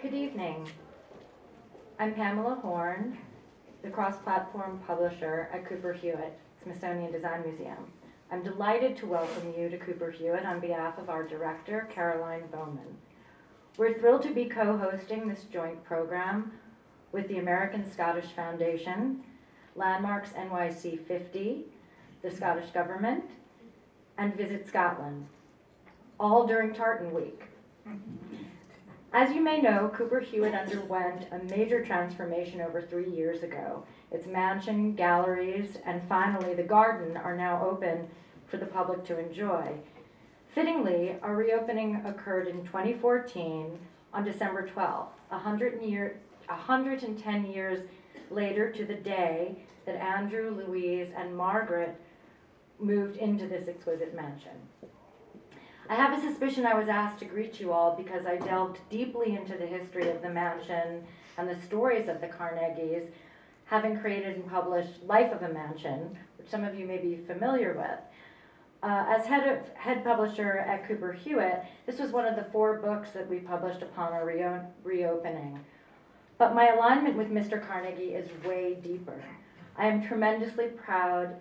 Good evening. I'm Pamela Horn, the cross-platform publisher at Cooper Hewitt Smithsonian Design Museum. I'm delighted to welcome you to Cooper Hewitt on behalf of our director, Caroline Baumann. We're thrilled to be co-hosting this joint program with the American Scottish Foundation, Landmarks NYC 50, the Scottish Government, and Visit Scotland, all during Tartan Week. As you may know, Cooper Hewitt underwent a major transformation over three years ago. Its mansion, galleries, and finally the garden are now open for the public to enjoy. Fittingly, our reopening occurred in 2014 on December 12th, 100 year, 110 years later to the day that Andrew, Louise, and Margaret moved into this exquisite mansion. I have a suspicion I was asked to greet you all because I delved deeply into the history of the mansion and the stories of the Carnegies, having created and published Life of a Mansion, which some of you may be familiar with. Uh, as head, of, head publisher at Cooper Hewitt, this was one of the four books that we published upon our reo reopening. But my alignment with Mr. Carnegie is way deeper. I am tremendously proud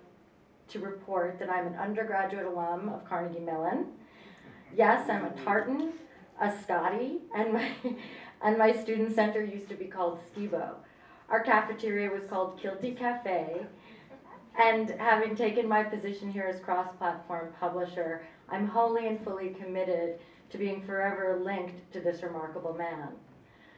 to report that I'm an undergraduate alum of Carnegie Mellon. Yes, I'm a Tartan, a Scotty, and my, and my student center used to be called Skibo. Our cafeteria was called Kilty Cafe, and having taken my position here as cross-platform publisher, I'm wholly and fully committed to being forever linked to this remarkable man.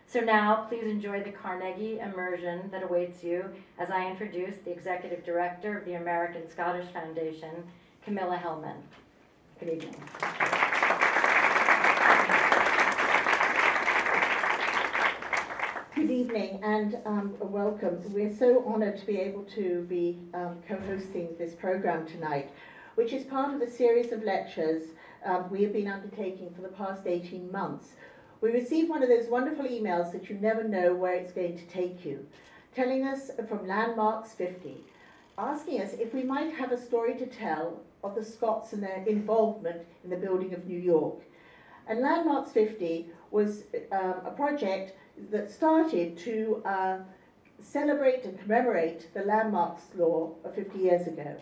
So now, please enjoy the Carnegie immersion that awaits you as I introduce the Executive Director of the American Scottish Foundation, Camilla Hellman. Good evening. Good evening and um, welcome. We're so honoured to be able to be um, co-hosting this programme tonight, which is part of a series of lectures um, we have been undertaking for the past 18 months. We received one of those wonderful emails that you never know where it's going to take you, telling us from Landmarks 50, asking us if we might have a story to tell of the Scots and their involvement in the building of New York. And Landmarks 50 was um, a project that started to uh, celebrate and commemorate the landmarks law of 50 years ago.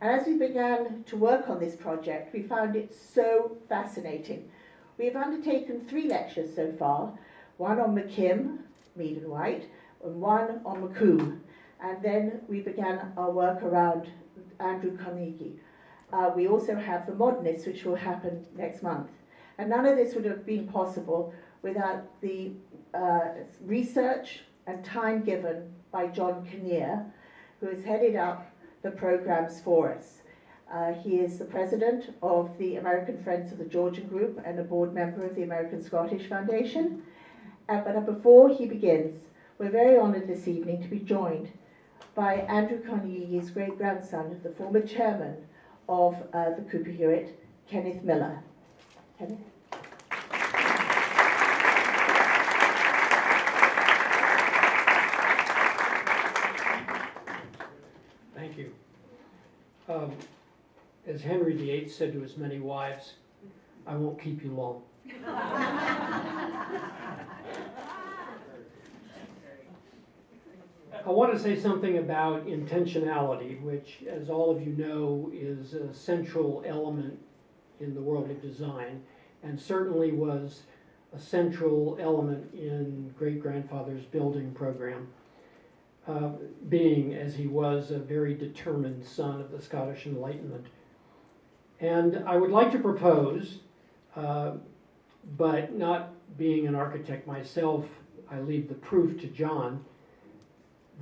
And as we began to work on this project, we found it so fascinating. We have undertaken three lectures so far, one on McKim, Mead and White, and one on Macomb. And then we began our work around Andrew Carnegie. Uh, we also have the Modernists, which will happen next month. And none of this would have been possible without the uh, research and time given by John Kinnear, who has headed up the programs for us. Uh, he is the president of the American Friends of the Georgian Group and a board member of the American Scottish Foundation. Uh, but before he begins, we're very honoured this evening to be joined by Andrew Carnegie's great-grandson, the former chairman of uh, the Cooper Hewitt, Kenneth Miller. Kenneth? Thank you. Um, as Henry VIII said to his many wives, I won't keep you long. I want to say something about intentionality, which, as all of you know, is a central element in the world of design, and certainly was a central element in great-grandfather's building program uh, being, as he was, a very determined son of the Scottish Enlightenment. And I would like to propose, uh, but not being an architect myself, I leave the proof to John,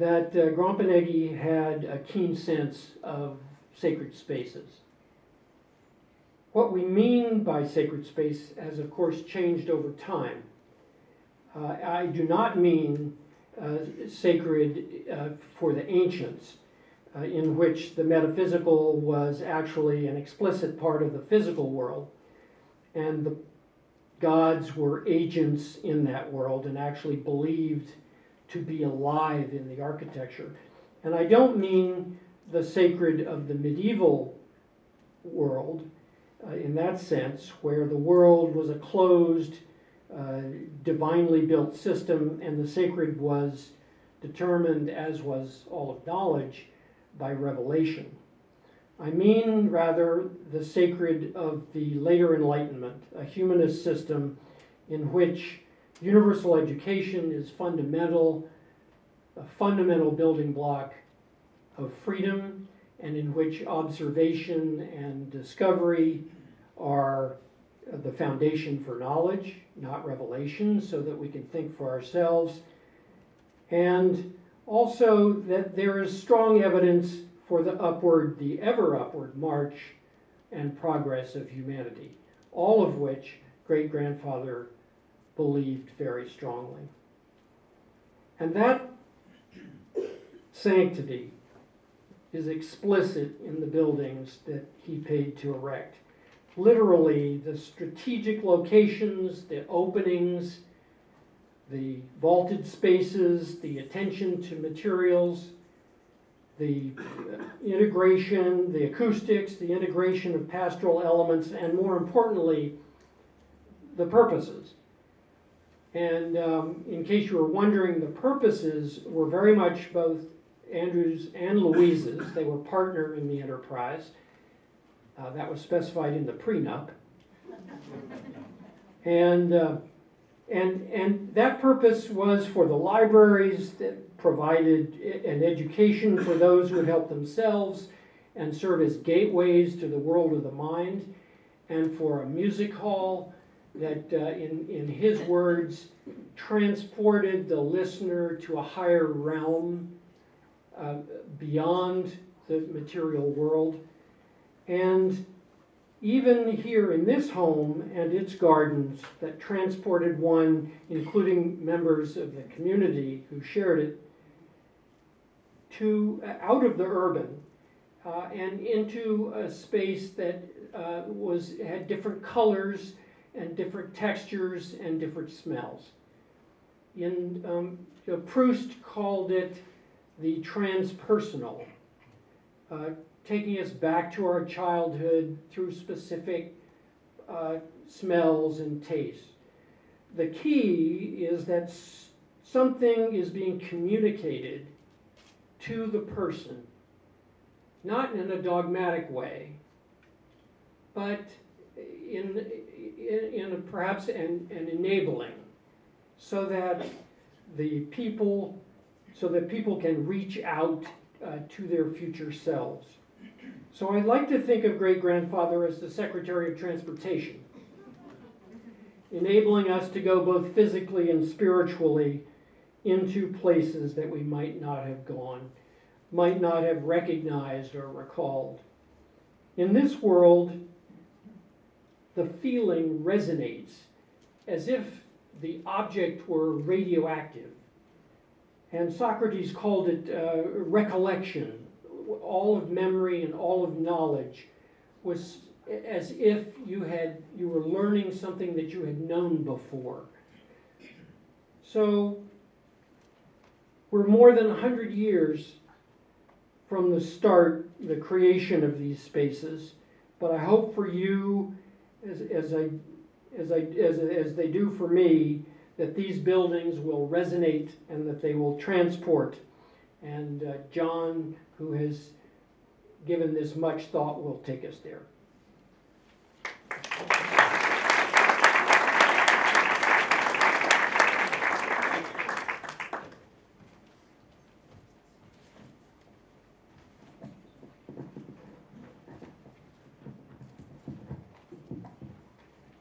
that uh, Grompeneggy had a keen sense of sacred spaces. What we mean by sacred space has, of course, changed over time. Uh, I do not mean uh, sacred uh, for the ancients, uh, in which the metaphysical was actually an explicit part of the physical world, and the gods were agents in that world and actually believed to be alive in the architecture. And I don't mean the sacred of the medieval world uh, in that sense, where the world was a closed uh, divinely built system, and the sacred was determined, as was all of knowledge, by revelation. I mean, rather, the sacred of the later Enlightenment, a humanist system in which universal education is fundamental, a fundamental building block of freedom, and in which observation and discovery are the foundation for knowledge, not revelation, so that we can think for ourselves. And also that there is strong evidence for the upward, the ever upward march and progress of humanity, all of which great grandfather believed very strongly. And that sanctity is explicit in the buildings that he paid to erect. Literally, the strategic locations, the openings, the vaulted spaces, the attention to materials, the integration, the acoustics, the integration of pastoral elements, and more importantly, the purposes. And um, in case you were wondering, the purposes were very much both Andrew's and Louise's. They were partner in the enterprise. Uh, that was specified in the prenup. And, uh, and, and that purpose was for the libraries that provided an education for those who would help themselves and serve as gateways to the world of the mind, and for a music hall that, uh, in, in his words, transported the listener to a higher realm uh, beyond the material world. And even here in this home and its gardens that transported one, including members of the community who shared it, to uh, out of the urban uh, and into a space that uh, was had different colors and different textures and different smells. In um, you know, Proust called it the transpersonal, uh, taking us back to our childhood through specific uh, smells and tastes. The key is that something is being communicated to the person, not in a dogmatic way, but in, in, in perhaps an, an enabling, so that the people so that people can reach out uh, to their future selves. So I like to think of great grandfather as the Secretary of Transportation, enabling us to go both physically and spiritually into places that we might not have gone, might not have recognized or recalled. In this world, the feeling resonates as if the object were radioactive. And Socrates called it uh, recollection. All of memory and all of knowledge was as if you had you were learning something that you had known before. So we're more than 100 years from the start, the creation of these spaces, but I hope for you, as, as, I, as, I, as, as they do for me, that these buildings will resonate and that they will transport. And uh, John, who has given this much thought, will take us there.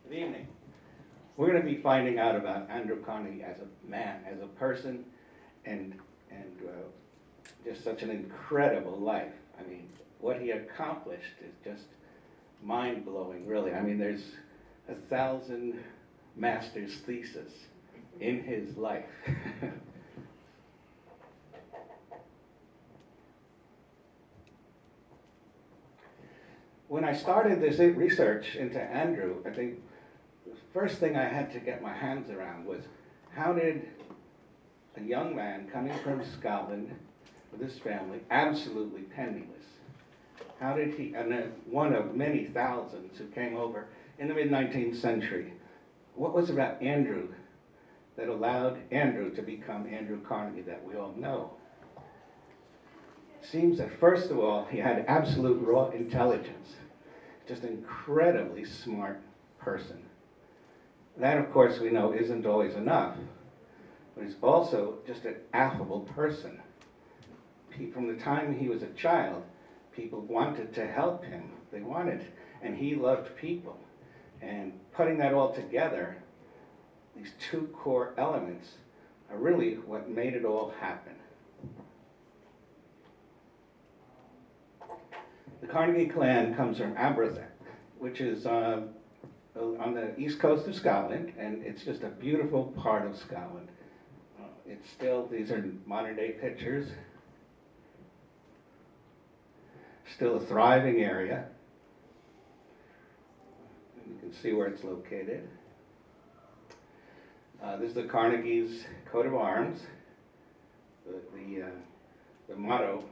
Good evening. We're going to be finding out about Andrew Carnegie as a man, as a person, and, just such an incredible life. I mean, what he accomplished is just mind-blowing, really. I mean, there's a thousand master's thesis in his life. when I started this research into Andrew, I think the first thing I had to get my hands around was how did a young man coming from Scotland with his family, absolutely penniless, how did he, and then one of many thousands who came over in the mid 19th century, what was it about Andrew that allowed Andrew to become Andrew Carnegie that we all know? Seems that first of all, he had absolute raw intelligence, just an incredibly smart person. That, of course, we know isn't always enough, but he's also just an affable person. He, from the time he was a child, people wanted to help him. They wanted, and he loved people. And putting that all together, these two core elements are really what made it all happen. The Carnegie clan comes from Aberystwyth, which is um, on the east coast of Scotland, and it's just a beautiful part of Scotland. Uh, It's still, these are modern day pictures. Still a thriving area. You can see where it's located. Uh, this is the Carnegie's coat of arms. The, the, uh, the motto,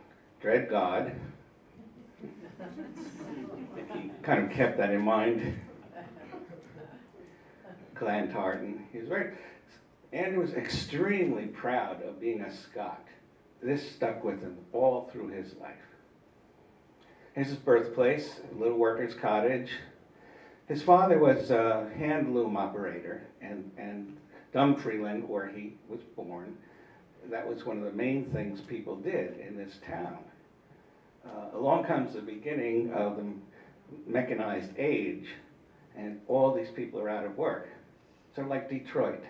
dread God. He kind of kept that in mind. Clan Tartan. He was very, Andrew was extremely proud of being a Scot. This stuck with him all through his life. His birthplace, Little Workers Cottage. His father was a hand loom operator, and, and Dunfermline, where he was born, that was one of the main things people did in this town. Uh, along comes the beginning of the mechanized age, and all these people are out of work. Sort of like Detroit,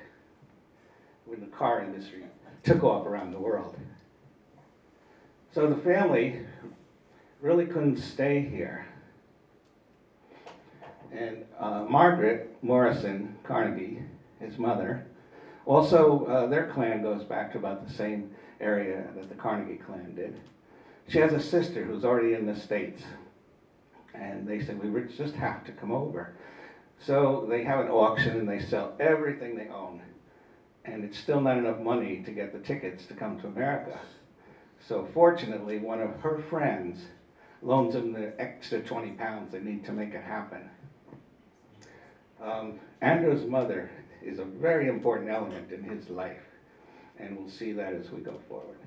when the car industry took off around the world. So the family really couldn't stay here. And uh, Margaret Morrison Carnegie, his mother, also uh, their clan goes back to about the same area that the Carnegie clan did. She has a sister who's already in the States. And they said, we just have to come over. So they have an auction and they sell everything they own. And it's still not enough money to get the tickets to come to America. So fortunately, one of her friends loans them the extra 20 pounds they need to make it happen. Um, Andrew's mother is a very important element in his life, and we'll see that as we go forward.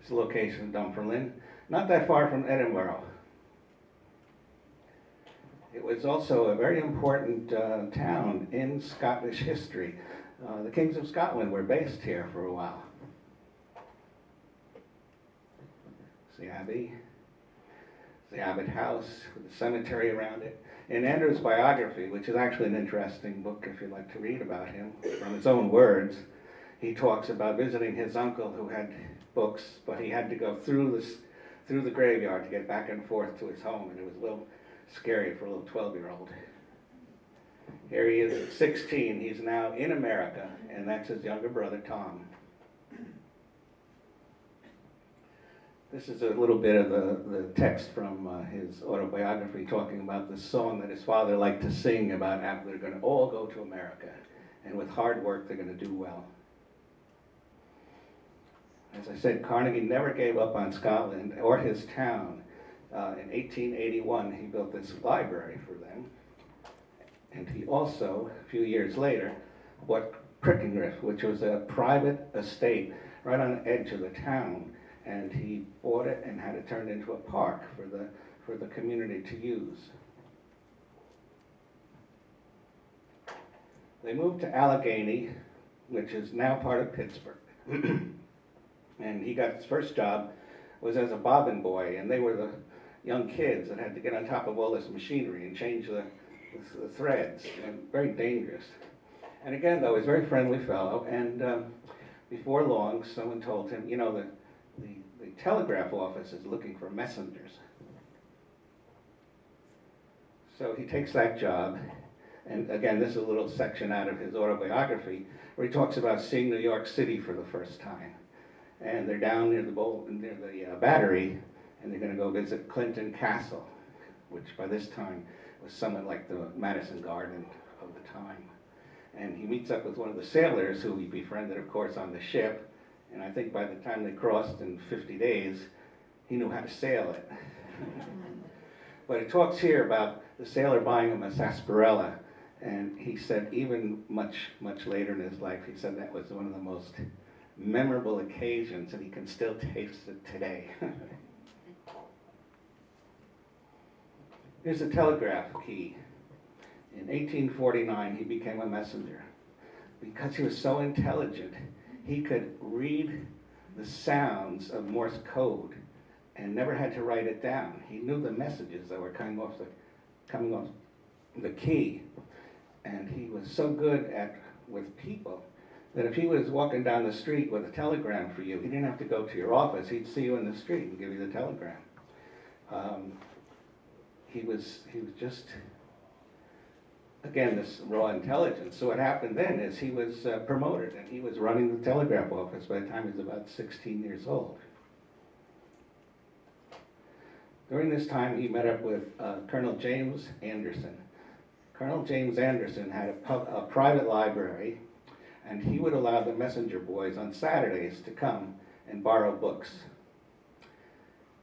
This location of Dunfermline, not that far from Edinburgh. It was also a very important uh, town in Scottish history. Uh, the kings of Scotland were based here for a while. It's the abbey, the Abbot House with the cemetery around it. In Andrew's biography, which is actually an interesting book if you'd like to read about him, from his own words, he talks about visiting his uncle who had books, but he had to go through this through the graveyard to get back and forth to his home, and it was a little scary for a little 12-year-old. Here he is at 16. He's now in America, and that's his younger brother, Tom. This is a little bit of the, the text from uh, his autobiography talking about the song that his father liked to sing about how they're going to all go to America, and with hard work, they're going to do well. As I said, Carnegie never gave up on Scotland or his town. Uh, in 1881, he built this library for them. And he also, a few years later, bought Crickengriff, which was a private estate right on the edge of the town. And he bought it and had it turned into a park for the, for the community to use. They moved to Allegheny, which is now part of Pittsburgh. and he got his first job was as a bobbin boy, and they were the young kids that had to get on top of all this machinery and change the, the, the threads, and very dangerous. And again, though, he's a very friendly fellow, and um, before long, someone told him, you know, the, telegraph office is looking for messengers. So he takes that job, and again, this is a little section out of his autobiography where he talks about seeing New York City for the first time. And they're down near the bowl, near the uh, battery, and they're going to go visit Clinton Castle, which by this time was somewhat like the Madison Garden of the time. And he meets up with one of the sailors who he befriended, of course, on the ship. And I think by the time they crossed in 50 days, he knew how to sail it. But it talks here about the sailor buying him a sarsaparilla, and he said even much, much later in his life, he said that was one of the most memorable occasions, and he can still taste it today. Here's a telegraph key. In 1849, he became a messenger. Because he was so intelligent, he could read the sounds of Morse code and never had to write it down. He knew the messages that were coming off the, coming off the key. And he was so good at with people that if he was walking down the street with a telegram for you, he didn't have to go to your office. He'd see you in the street and give you the telegram. Um, he was he was just again this raw intelligence. So what happened then is he was uh, promoted and he was running the telegraph office by the time he was about 16 years old. During this time, he met up with uh, Colonel James Anderson. Colonel James Anderson had a, a private library, and he would allow the messenger boys on Saturdays to come and borrow books.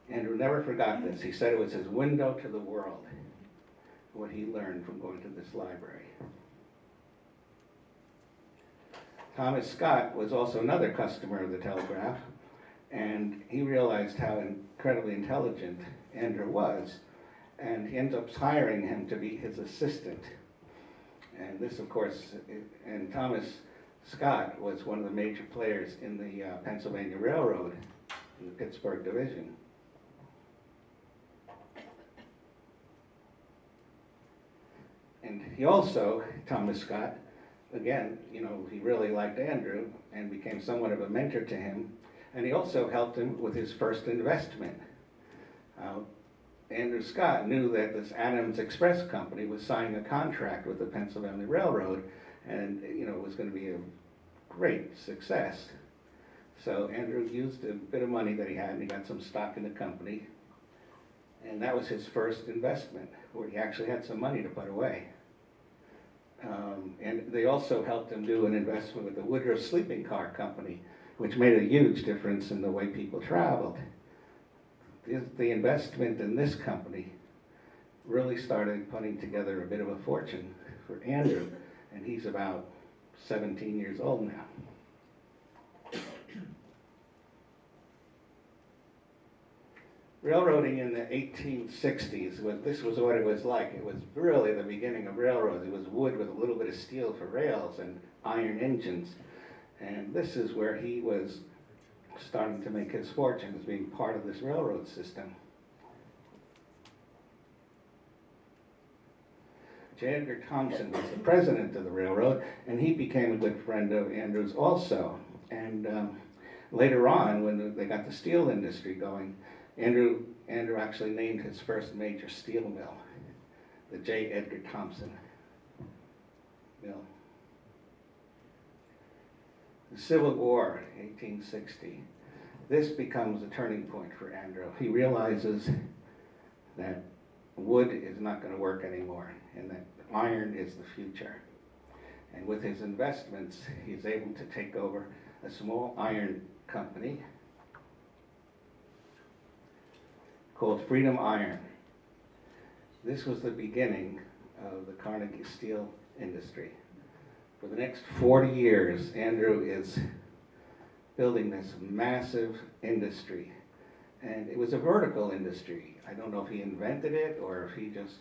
Andrew never forgot this. He said it was his window to the world, what he learned from going to this library. Thomas Scott was also another customer of the Telegraph, and he realized how incredibly intelligent Andrew was, and he ended up hiring him to be his assistant. And this, of course, and Thomas Scott was one of the major players in the uh, Pennsylvania Railroad in the Pittsburgh Division. And he also, Thomas Scott, again, you know, he really liked Andrew and became somewhat of a mentor to him. And he also helped him with his first investment. Uh, Andrew Scott knew that this Adams Express Company was signing a contract with the Pennsylvania Railroad and, you know, it was going to be a great success. So Andrew used a bit of money that he had and he got some stock in the company. And that was his first investment, where he actually had some money to put away. Um, and they also helped him do an investment with the Woodruff Sleeping Car Company, which made a huge difference in the way people traveled. The investment in this company really started putting together a bit of a fortune for Andrew, and he's about 17 years old now. Railroading in the 1860s, was, this was what it was like. It was really the beginning of railroads. It was wood with a little bit of steel for rails and iron engines. And this is where he was starting to make his fortune as being part of this railroad system. J. Edgar Thomson was the president of the railroad, and he became a good friend of Andrews also. And um, later on, when they got the steel industry going, Andrew, Andrew actually named his first major steel mill, the J. Edgar Thomson Mill. The Civil War, 1860. This becomes a turning point for Andrew. He realizes that wood is not going to work anymore and that iron is the future. And with his investments, he's able to take over a small iron company called Freedom Iron. This was the beginning of the Carnegie steel industry. For the next 40 years, Andrew is building this massive industry. And it was a vertical industry. I don't know if he invented it or if he just,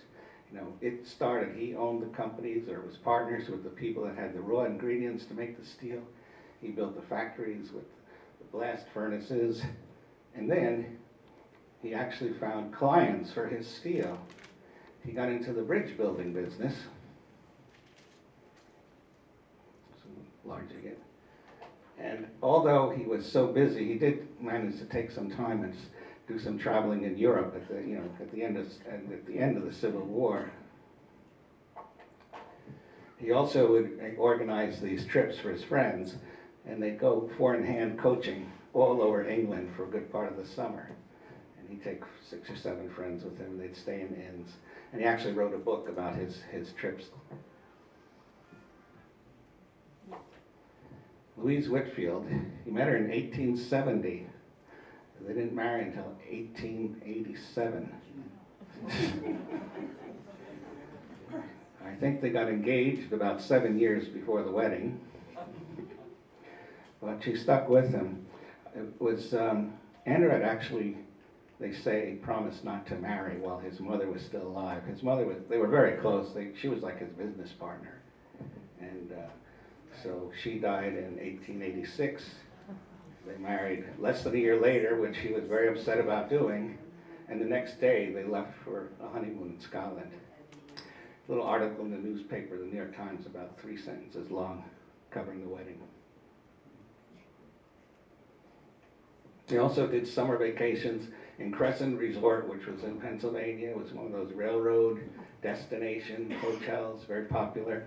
you know, it started. He owned the companies or was partners with the people that had the raw ingredients to make the steel. He built the factories with the blast furnaces. And then he actually found clients for his steel. He got into the bridge building business. Large again. And although he was so busy, he did manage to take some time and do some traveling in Europe at the, you know, at the end of, at the end of the Civil War. He also would eh, organize these trips for his friends, and they'd go four-in-hand coaching all over England for a good part of the summer. He'd take six or seven friends with him, they'd stay in inns. And he actually wrote a book about his, his trips Louise Whitfield, he met her in 1870. They didn't marry until 1887. I think they got engaged about seven years before the wedding. But she stuck with him. It was, um, Andrew had actually, they say, he promised not to marry while his mother was still alive. His mother was, they were very close. They, she was like his business partner. And uh, so she died in 1886. They married less than a year later, which he was very upset about doing. And the next day, they left for a honeymoon in Scotland. A Little article in the newspaper, the New York Times, about three sentences long, covering the wedding. They also did summer vacations in Cresson Resort, which was in Pennsylvania. It was one of those railroad destination hotels, very popular.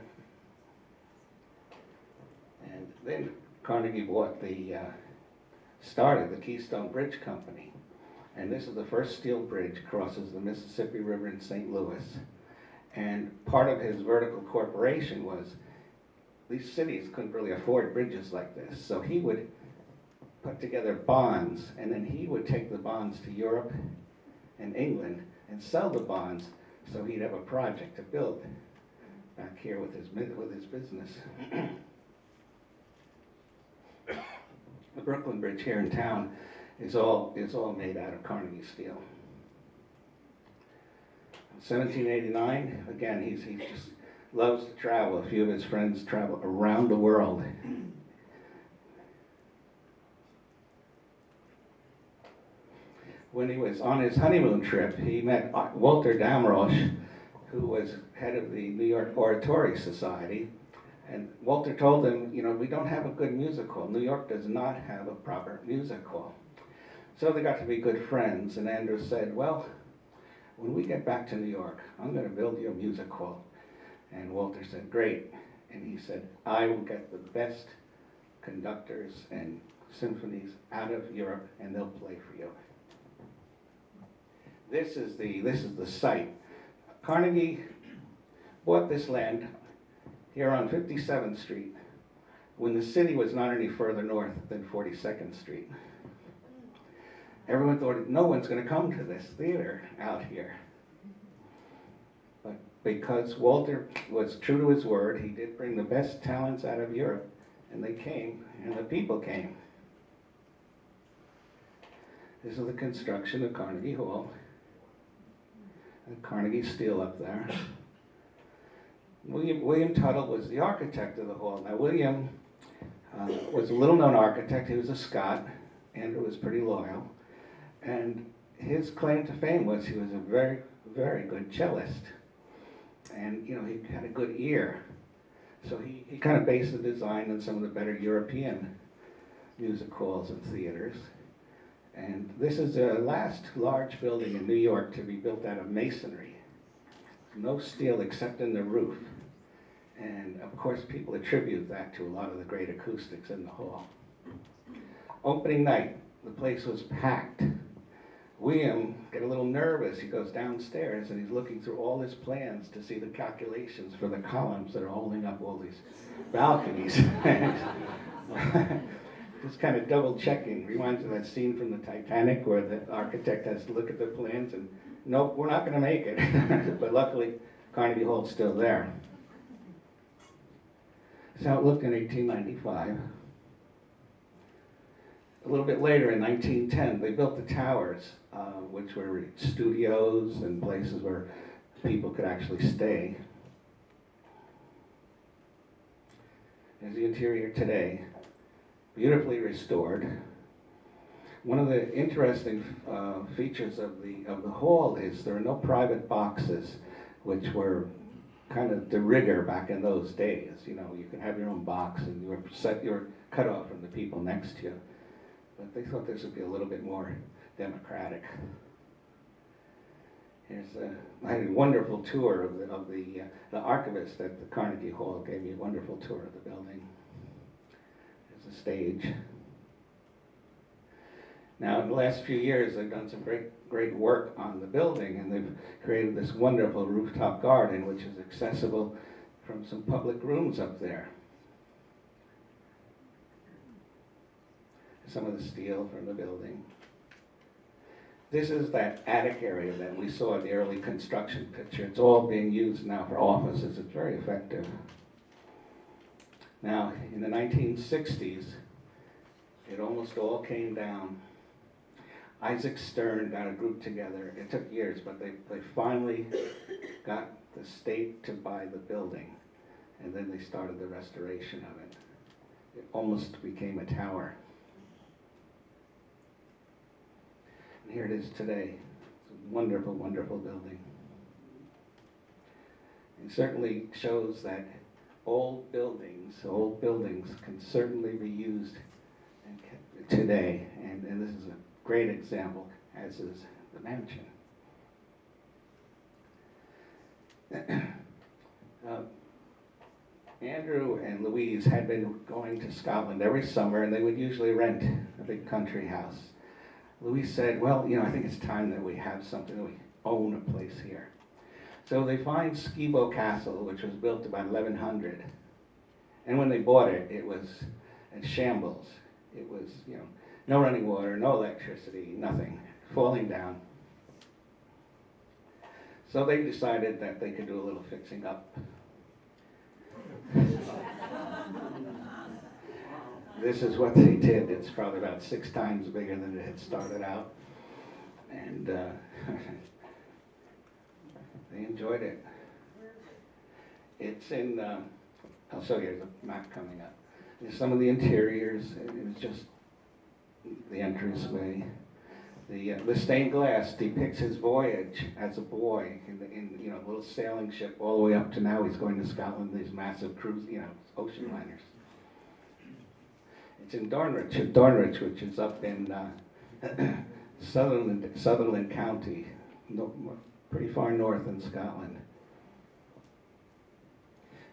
And then Carnegie bought the, uh, started the Keystone Bridge Company. And this is the first steel bridge crosses the Mississippi River in St. Louis. And part of his vertical corporation was these cities couldn't really afford bridges like this. So he would put together bonds, and then he would take the bonds to Europe and England and sell the bonds so he'd have a project to build back here with his, with his business. The Brooklyn Bridge here in town is all, is all made out of Carnegie steel. 1789, again, he's, he just loves to travel. A few of his friends travel around the world. When he was on his honeymoon trip, he met Walter Damrosch, who was head of the New York Oratorio Society. And Walter told him, you know, we don't have a good music hall. New York does not have a proper music hall. So they got to be good friends, and Andrew said, well, when we get back to New York, I'm going to build you a music hall. And Walter said, great. And he said, I will get the best conductors and symphonies out of Europe, and they'll play for you. This is the, this is the site. Carnegie bought this land here on 57th Street when the city was not any further north than 42nd Street. Everyone thought, no one's going to come to this theater out here. But because Walter was true to his word, he did bring the best talents out of Europe, and they came, and the people came. This is the construction of Carnegie Hall. And Carnegie Steel up there. William, William Tuthill was the architect of the hall. Now, William uh, was a little known architect. He was a Scot. Andrew was pretty loyal. And his claim to fame was he was a very, very good cellist. And, you know, he had a good ear. So he, he kind of based the design on some of the better European music halls and theaters. And this is the last large building in New York to be built out of masonry. No steel except in the roof. And of course, people attribute that to a lot of the great acoustics in the hall. Opening night, the place was packed. William get a little nervous. He goes downstairs and he's looking through all his plans to see the calculations for the columns that are holding up all these balconies. Just kind of double checking. Reminds of that scene from the Titanic where the architect has to look at the plans and, nope, we're not going to make it. but luckily, Carnegie Hall's still there. That's how it looked in 1895. A little bit later, in 1910, they built the towers, uh, which were studios and places where people could actually stay. There's the interior today, beautifully restored. One of the interesting uh, features of the of the hall is there are no private boxes, which were kind of the rigueur back in those days. You know, you could have your own box and you were set, you were cut off from the people next to you. But they thought this would be a little bit more democratic. Here's a, I had a wonderful tour of the, of the, uh, the archivist at the Carnegie Hall gave me a wonderful tour of the building. Stage. Now, in the last few years, they've done some great, great work on the building, and they've created this wonderful rooftop garden, which is accessible from some public rooms up there. Some of the steel from the building. This is that attic area that we saw in the early construction picture. It's all being used now for offices. It's very effective. Now, in the 1960s, it almost all came down. Isaac Stern got a group together. It took years, but they, they finally got the state to buy the building. And then they started the restoration of it. It almost became a tower. And here it is today. It's a wonderful, wonderful building. It certainly shows that old buildings, old buildings can certainly be used today. And, and this is a great example, as is the mansion. Uh, Andrew and Louise had been going to Scotland every summer, and they would usually rent a big country house. Louise said, well, you know, I think it's time that we have something, that we own a place here. So they find Skibo Castle, which was built about 1100. And when they bought it, it was a shambles. It was, you know, no running water, no electricity, nothing, falling down. So they decided that they could do a little fixing up. This is what they did. It's probably about six times bigger than it had started out. And uh, they enjoyed it. It's in, um, I'll show you a map coming up. There's some of the interiors, and it's just the entranceway. The, uh, the stained glass depicts his voyage as a boy in, the, in you know a little sailing ship all the way up to now he's going to Scotland. These massive cruise, you know, ocean liners. It's in Dornoch, Dornoch, which is up in uh, Sutherland, Sutherland County, pretty far north in Scotland.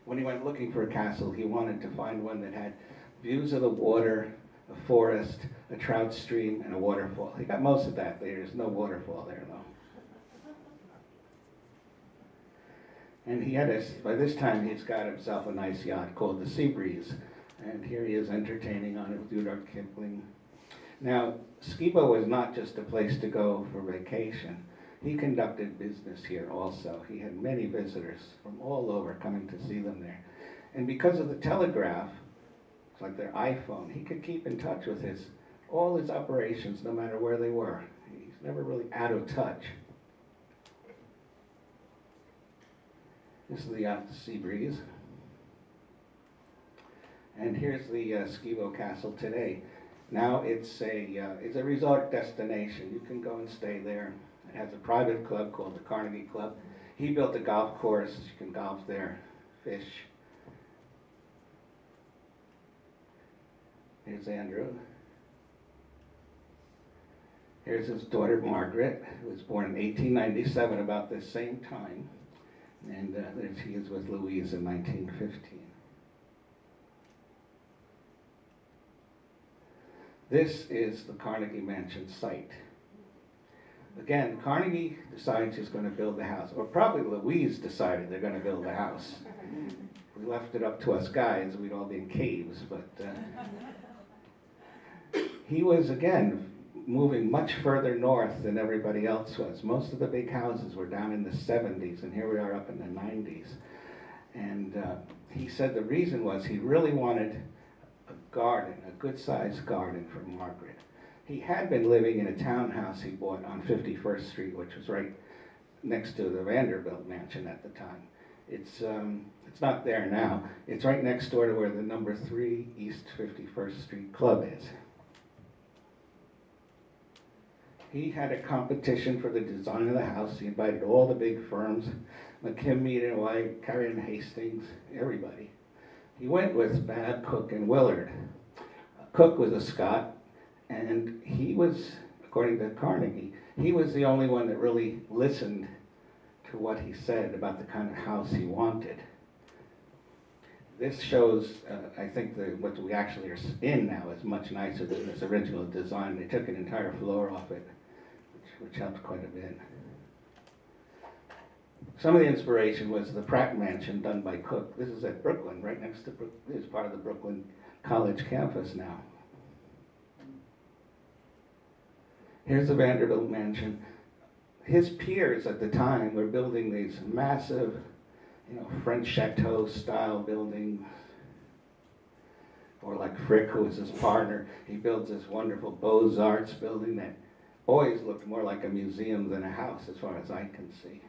When he went looking for a castle, he wanted to find one that had views of the water, a forest, a trout stream, and a waterfall. He got most of that. There's no waterfall there, though. And he had a, by this time, he's got himself a nice yacht called the Sea Breeze. And here he is entertaining on it with Rudyard Kipling. Now, Skibo was not just a place to go for vacation. He conducted business here also. He had many visitors from all over coming to see them there. And because of the telegraph, it's like their iPhone, he could keep in touch with his all his operations no matter where they were. He's never really out of touch. This is the yacht Sea Breeze. And here's the uh, Skibo Castle today. Now it's a uh, it's a resort destination. You can go and stay there. Has a private club called the Carnegie Club. He built a golf course. You can golf there, fish. Here's Andrew. Here's his daughter Margaret, who was born in 1897, about the same time. And uh, there she is with Louise in 1915. This is the Carnegie Mansion site. Again, Carnegie decides he's going to build the house, or probably Louise decided they're going to build the house. We left it up to us guys, we'd all be in caves, but uh, he was, again, moving much further north than everybody else was. Most of the big houses were down in the 70s, and here we are up in the 90s. And uh, he said the reason was he really wanted a garden, a good-sized garden for Margaret. He had been living in a townhouse he bought on 51st Street, which was right next to the Vanderbilt mansion at the time. It's, um, it's not there now. It's right next door to where the number 3 East 51st Street Club is. He had a competition for the design of the house. He invited all the big firms, McKim, Mead and White, Carrère Hastings, everybody. He went with Babb, Cook, and Willard. Cook was a Scot, and he was, according to Carnegie, he was the only one that really listened to what he said about the kind of house he wanted. This shows, uh, I think, the, what we actually are in now is much nicer than this original design. They took an entire floor off it, which, which helped quite a bit. Some of the inspiration was the Pratt Mansion done by Cook. This is at Brooklyn, right next to Brook, this is part of the Brooklyn College campus now. Here's the Vanderbilt mansion. His peers at the time were building these massive, you know, French chateau style buildings. Or like Frick, who was his partner, he builds this wonderful Beaux-Arts building that always looked more like a museum than a house as far as I can see.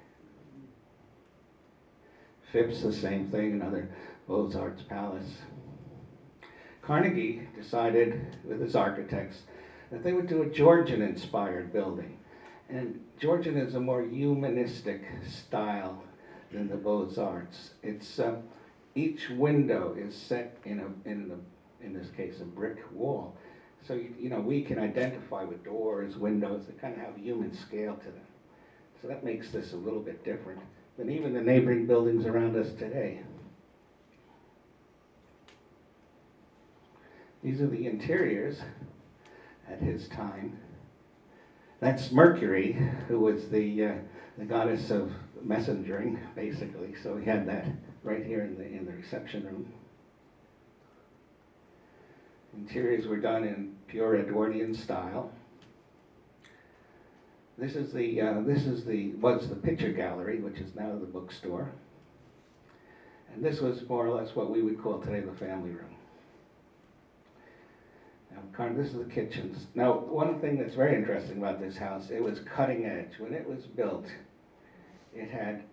Phipps, the same thing, another Beaux-Arts palace. Carnegie decided with his architects that they would do a Georgian-inspired building. And Georgian is a more humanistic style than the Beaux-Arts. It's, uh, each window is set in a, in a, in this case, a brick wall. So, you, you know, we can identify with doors, windows, that kind of have human scale to them. So that makes this a little bit different than even the neighboring buildings around us today. These are the interiors at his time. That's Mercury, who was the, uh, the goddess of messengering, basically. So we had that right here in the, in the reception room. Interiors were done in pure Edwardian style. This is the, uh, this is the, was the picture gallery, which is now the bookstore. And this was more or less what we would call today the family room. This is the kitchens. Now, one thing that's very interesting about this house, it was cutting edge. When it was built, it had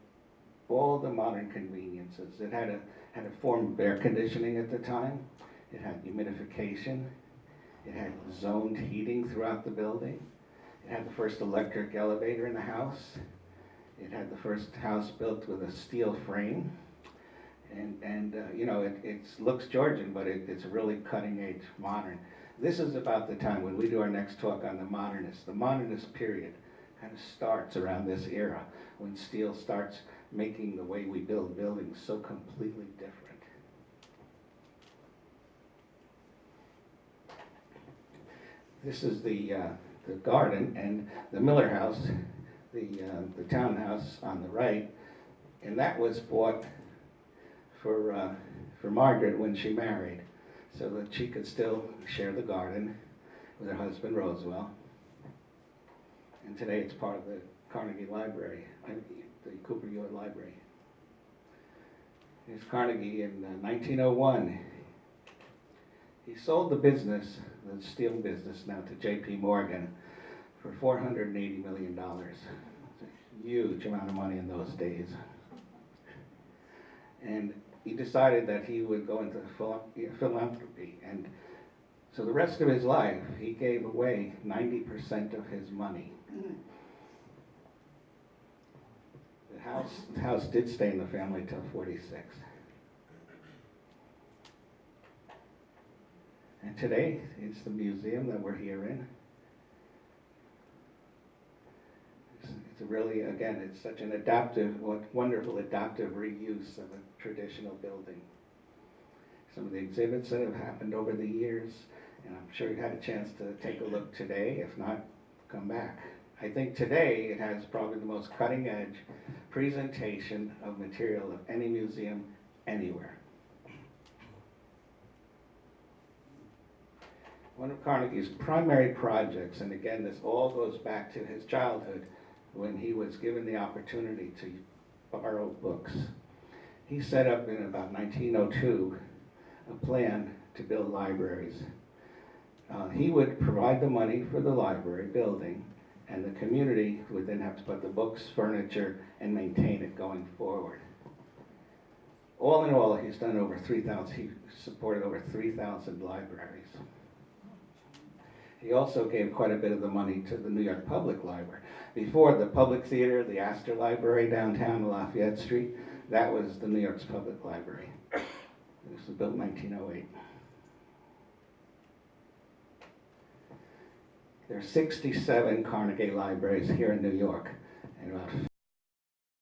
all the modern conveniences. It had a, had a form of air conditioning at the time. It had humidification. It had zoned heating throughout the building. It had the first electric elevator in the house. It had the first house built with a steel frame. And, and uh, you know, it looks Georgian, but it, it's really cutting edge modern. This is about the time when we do our next talk on the modernists. The modernist period kind of starts around this era when steel starts making the way we build buildings so completely different. This is the, uh, the garden and the Miller House, the, uh, the townhouse on the right, and that was bought for, uh, for Margaret when she married, so that she could still share the garden with her husband Roswell. And today it's part of the Carnegie Library, the Cooper Hewitt Library. Here's Carnegie in uh, 1901. He sold the business, the steel business now to J.P. Morgan for $480 million. It's a huge amount of money in those days. And he decided that he would go into phil- philanthropy. And so the rest of his life, he gave away 90% of his money. The house, the house did stay in the family till 46. And today, it's the museum that we're here in. It's, really, again, it's such an adaptive, wonderful adaptive reuse of a traditional building. Some of the exhibits that have happened over the years, and I'm sure you've had a chance to take a look today. If not, come back. I think today it has probably the most cutting edge presentation of material of any museum anywhere. One of Carnegie's primary projects, and again, this all goes back to his childhood when he was given the opportunity to borrow books. He set up in about 1902 a plan to build libraries. Uh, he would provide the money for the library building, and the community would then have to put the books, furniture, and maintain it going forward. All in all, he's done over 3,000, he supported over 3,000 libraries. He also gave quite a bit of the money to the New York Public Library. Before, the Public Theater, the Astor Library downtown Lafayette Street, that was the New York's Public Library. This was built in 1908. There are 67 Carnegie Libraries here in New York, and about